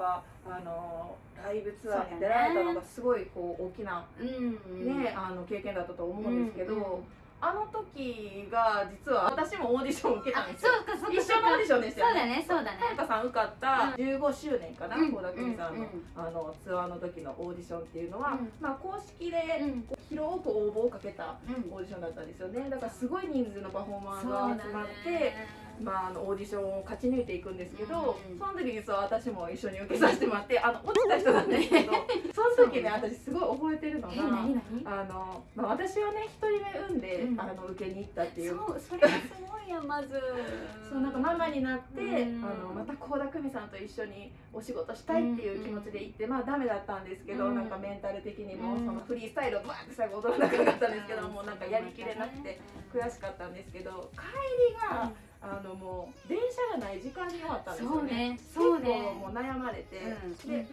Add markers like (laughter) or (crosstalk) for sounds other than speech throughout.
ぱあのライブツアーに出られたのがすごいこう大きな、うんね、あの経験だったと思うんですけど、あの時が実は私もオーディションを受けたんですよ。そうかそうか一緒のオーディションでしたよね。そうだねそうだね。さん受かった15周年かなうん倖田來未さんの,、うんあのツアーの時のオーディションっていうのは、うん。まあ、公式でうん。広く応募をかけたうん。オーディションだったんですよね。だからすごい人数のパフォーマーが集まって、ねまあ、あのオーディションを勝ち抜いていくんですけど、うんその時実は私も一緒に受けさせてもらってあの落ちた人なんですけど (laughs) その時ね私すごい覚えてるのがあの、まあ、私はね一人目産んで、うん。あの受けに行ったっていう。そうそれがすごいやまず。そうなんかママになって、うん。あのまた倖田來未さんと一緒にお仕事したいっていう気持ちで行って、まあダメだったんですけど、うん。なんかメンタル的にも、うん。そのフリースタイルをバーって最後踊らなかったんですけど、もうなんかやりきれなくて悔しかったんですけど帰りが、あのもう電車がない時間に終わったんですよね。そうね。ね。結構もう悩まれて、うんで帰る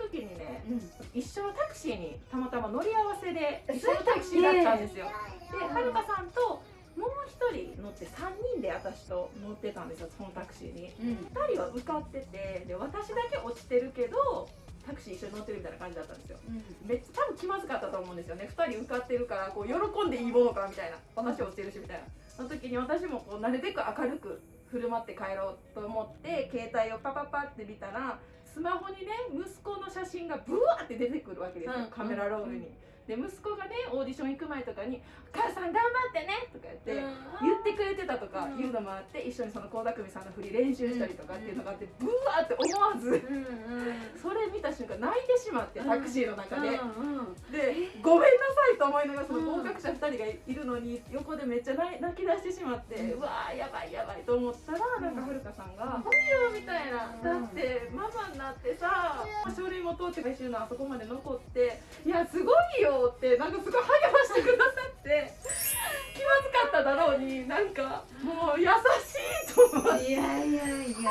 時にねうん。一緒のタクシーにたまたま乗り合わせで一緒のタクシーだったんですよ。ではるかさんともう一人乗って3人で私と乗ってたんですよそのタクシーに。うん。2人は受かっててで私だけ落ちてるけどタクシー一緒に乗ってるみたいな感じだったんですよ。めっちゃ多分気まずかったと思うんですよね。2人受かってるからこう喜んでいいものかみたいな。私落ちてるしみたいな。その時に私もこうなるべく明るく振る舞って帰ろうと思って携帯をパパパって見たらスマホにね息子の写真がブワーって出てくるわけですよ、うんカメラロールに。で息子がねオーディション行く前とかに「母さん頑張ってね」とか言って。言ってくれてたとかいうのもあって一緒にその倖田來未さんの振り練習したりとかっていうのがあってブワーって思わずそれ見た瞬間泣いてしまってタクシーの中で、でごめんなさいと思いながらその合格者2人がいるのに横でめっちゃ泣き出してしまって、うわーやばいやばいと思ったらなんかはるかさんが「来いよ」みたいな「だってママになってさ書類も通って回収のあそこまで残っていやすごいよ」ってなんかすごい励ましてくださって気まずかっただろうになんかもう優しいと思って。いやいやいや。ね。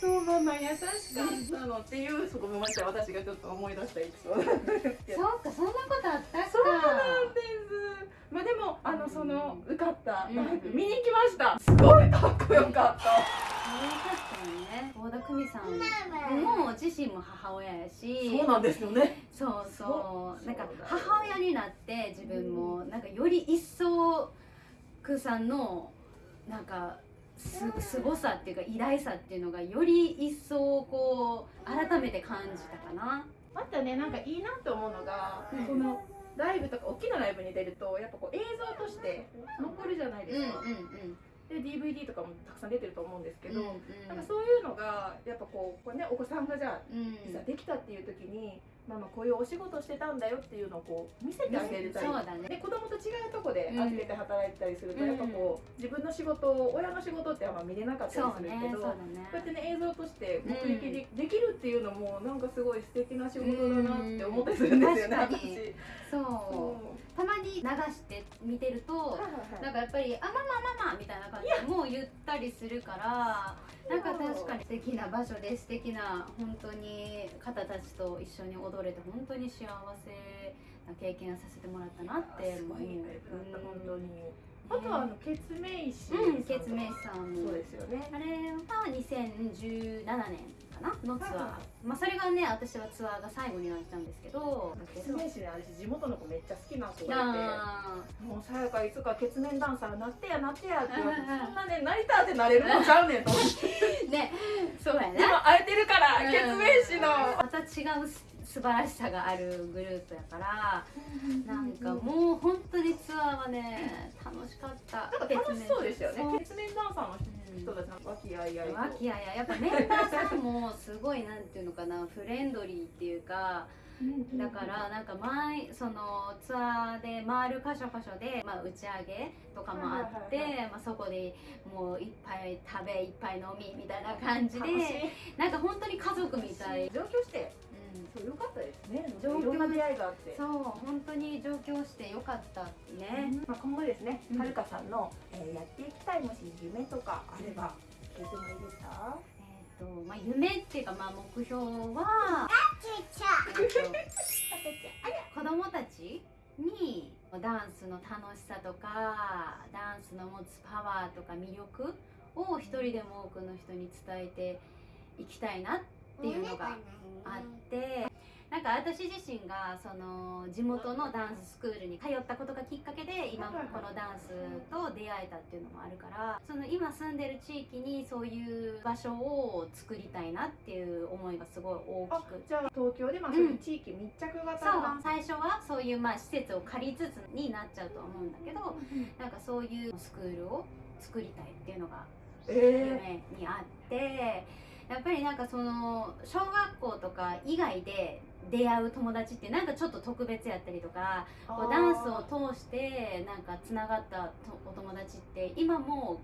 そうママ優しかったのっていうそこごめんなさい私がちょっと思い出したエピソードなんですけど。そうかそんなことあったかそうなんです。まあでもあのその受かったライブうん見に行きました。すごいかっこよかった。そうかったよね倖田來未さんも自身も母親やし。そうなんですよね。そうそう。そうなんか母親になって自分もなんかより一層くさんのなんかすすごさっていうか偉大さっていうのがより一層こう改めて感じたかな。またね。なんかいいなって思うのが、うん。そのライブとか大きなライブに出るとやっぱこう映像として残るじゃないですか、で DVD とかもたくさん出てると思うんですけど、なんかそういうのがやっぱこうこれ、ね、お子さんがじゃあうん。いざできたっていう時に、まあ、まあこういうお仕事してたんだよっていうのをこう見せてあげれたりね。で子供と違うとこでうん。預けて働いてたりすると、うん。やっぱこう自分の仕事を親の仕事ってあんま見れなかったりするけど、そうだこねうやってね映像として目撃で,、できるっていうのもなんかすごい素敵な仕事だなって思ったりするんですよね、うんそう。たまに流して見てるとはいはいはい。なんかやっぱり「あママママ」みたいな感じでもう言ったりするからなんか確かに素敵な場所で素敵な本当に方たちと一緒に踊れて本当に幸せな経験をさせてもらったなってすごいいいライブだった本当に。ねあとはあのケツメイシうんケツメイシさん。そうですよね。あれは2017年かな？のツアー、まあそれがね私はツアーが最後になっちゃうんですけど。ケツメイシね私地元の子めっちゃ好きな子がいて。あもうさやかいつか血面ダンサーなってやなってやって言わそんなねなりたってなれるのちゃうねんと思って。ー (laughs) ね。そうやねでも会えてるからうん。血面師の。また違う素晴らしさがあるグループやからなんかもう本当にツアーはね楽しかった。なんか楽しそうですよね。そう。血面ダンサーの人たちの和気あいあいと。和気あいあい。やっぱメンバーさんもすごいなんていうのかな (laughs) フレンドリーっていうかだからなんか前そのツアーで回る箇所箇所で、まあ、打ち上げとかもあって、はいはいまあ、そこでもういっぱい。食べいっぱい飲みみたいな感じでなんか本当に家族みたい、上京してうん、そうよかったですね。上京いろんな出会いがあって。そう本当に上京してよかったね、まあ、今後ですね、うん。はるかさんの、えーやっていきたいもし夢とかあれば聞いてもいいですか、えーとまあ、夢っていうか、まあ、目標は、子供たちにダンスの楽しさとかダンスの持つパワーとか魅力を一人でも多くの人に伝えていきたいなっていうのがあってなんか私自身がその地元のダンススクールに通ったことがきっかけで今このダンスと出会えたっていうのもあるからその今住んでる地域にそういう場所を作りたいなっていう思いがすごい大あきく。じゃあ東京でまあそういう地域密着型そうの最初はそういうまあ施設を借りつつになっちゃうとは思うんだけどなんかそういうスクールを作りたいっていうのがえ夢にあってやっぱりなんかその小学校とか以外で出会う友達ってなんかちょっと特別やったりとかー。こうダンスを通してなんかつながったとお友達って今も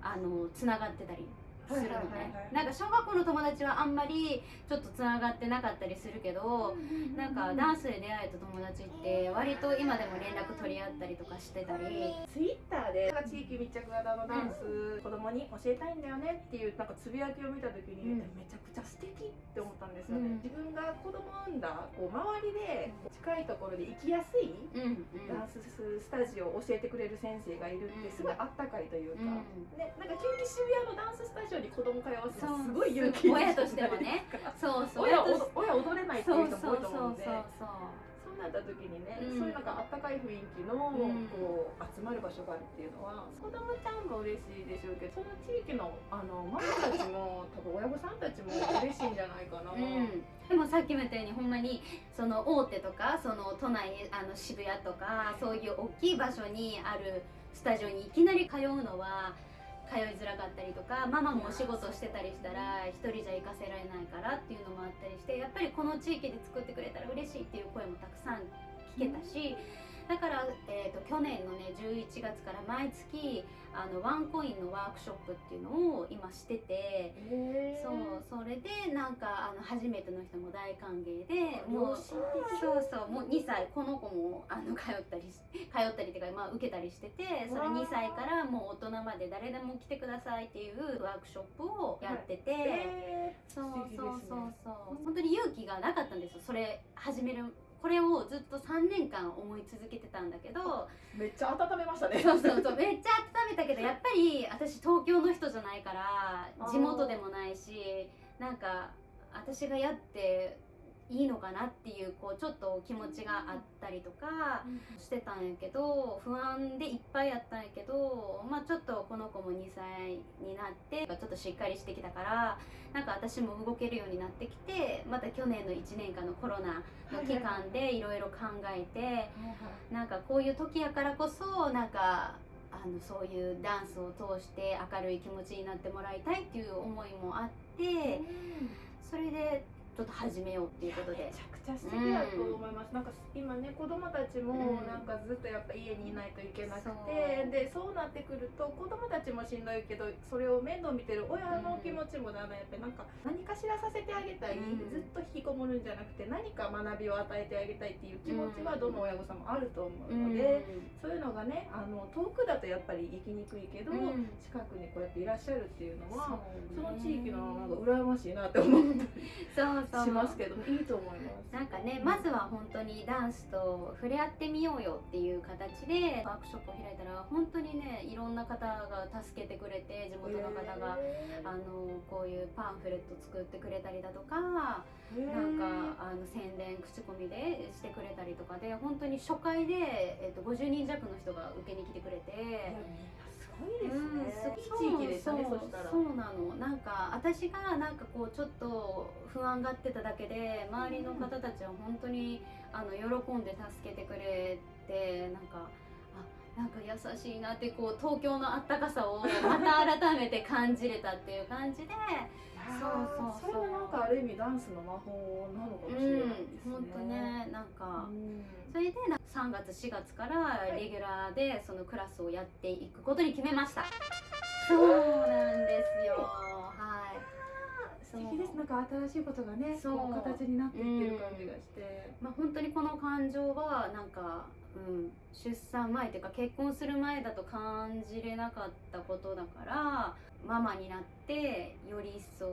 あのつながってたりするのね、はいはいはいはい。なんか小学校の友達はあんまりちょっとつながってなかったりするけど、なんかダンスで出会えた友達って割と今でも連絡取り合ったりとかしてたり。ツイッターでなんか地域密着型のダンス、子供に教えたいんだよねっていうなんかつぶやきを見た時に、うん。めちゃくちゃ素敵って思ったんですよね、うん。自分が子供を産んだこう周りで近いところで生きやすいうんうんダンススタジオを教えてくれる先生がいるってすごいあったかいというか、うんね、なんか急に渋谷のダンススタジオに子供通わせすごい勇気親としてもね。そうそう。親親踊れないってそいうう人も多いと思うんで。そうそうそうなった時にね、うん。そういうなんかあったかい雰囲気の、ん。こう集まる場所があるっていうのは子供ちゃんも嬉しいでしょうけどその地域のあのママたちも (laughs) 多分親御さんたちも嬉しいんじゃないかな。うん。でもさっきも言ったようにほんまにその大手とかその都内あの渋谷とかそういう大きい場所にあるスタジオにいきなり通うのは通いづらかったりとかママもお仕事してたりしたら一人じゃ行かせられないからっていうのもあったりしてやっぱりこの地域で作ってくれたら嬉しいっていう声もたくさん聞けたしだから、えー、と去年のね11月から毎月あのワンコインのワークショップっていうのを今してて。そうそれでなんかあの初めての人も大歓迎でもうそうそうもう2歳この子もあの通ったりし通ったりっていうか、まあ、受けたりしててそれわあ2歳からもう大人まで誰でも来てくださいっていうワークショップをやってて、へそうそうそうそう。本当に勇気がなかったんですよ。それ始めるこれをずっと3年間思い続けてたんだけどーめっちゃ温めましたね。そうそうそうめっちゃ温めたけど (laughs) やっぱり私東京の人じゃないから地元でもないしなんか私がやっていいのかなっていうこうちょっと気持ちがあったりとかしてたんやけど不安でいっぱいやったんやけどまあちょっとこの子も2歳になってちょっとしっかりしてきたからなんか私も動けるようになってきてまた去年の1年間のコロナの期間でいろいろ考えて。なんかこういう時やからこそなんかあのそういうダンスを通して明るい気持ちになってもらいたいっていう思いもあってそれでちょっと始めようっていうことで。めちゃくちゃ素敵だと思います、なんか今ね子供たちもうん。なんかずっとやっぱ家にいないといけなくて、そう。でそうなってくると子供たちもしんどいけどそれを面倒見てる親の気持ちもだんだんやっぱりなんか何かしらさせてあげたい、うん。ずっと引きこもるんじゃなくて何か学びを与えてあげたいっていう気持ちはどの親御さんもあると思うので、そういうのがねあの遠くだとやっぱり行きにくいけど、うん。近くにこうやっていらっしゃるっていうのはそのね。地域のなんか羨ましいなって思った。そうしますけどいいと思います。なんかねまずは本当にダンスと触れ合ってみようよっていう形でワークショップを開いたら本当にねいろんな方が助けてくれて地元の方が、あのこういうパンフレット作ってくれたりだとかなんかあの宣伝口コミでしてくれたりとかで本当に初回で、えっと50人弱の人が受けに来てくれて。すごいですうんね。そういい地域でしたね。そうそしたら。そうなのなんか私がなんかこうちょっと不安がってただけで周りの方たちは本当にあの喜んで助けてくれてなんかあなんか優しいなってこう東京のあったかさをまた改めて感じれたっていう感じでそうそうそうそれはなんかある意味ダンスの魔法なのかもしうんれないですね。本当ねなんか。うんそれでな3月4月からレギュラーでそのクラスをやっていくことに決めました。そうなんですよ。はい。素敵です。なんか新しいことがね、そう形になっていってる感じがして。まあ本当にこの感情はなんか、うん、出産前っていうか結婚する前だと感じれなかったことだからママになってより一層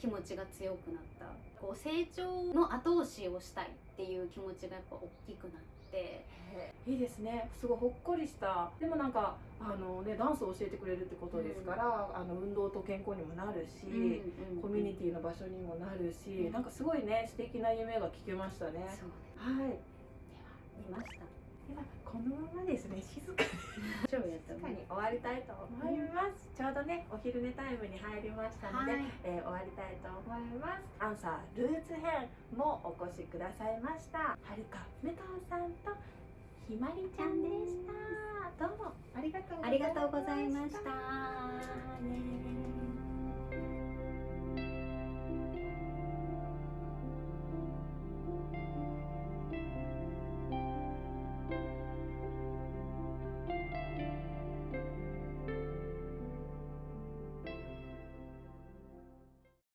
気持ちが強くなった。こう成長の後押しをしたいっていう気持ちがやっぱ大きくなって。いいですね。すごいほっこりした。でもなんかあのねダンスを教えてくれるってことですから、あの運動と健康にもなるし、コミュニティの場所にもなるし、うん。なんかすごいね素敵な夢が聞けましたね。はい。見ましたではこのままですね。静かに。超やった静かに終わりたいと思います、ちょうどねお昼寝タイムに入りましたので、はい。えー終わりたいと思います。アンサールーツ編もお越しくださいました。はるか武藤さんとひまりちゃんでした。どうも。ありがとうございました